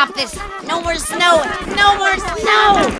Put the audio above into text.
stop this. No more snow. No more snow.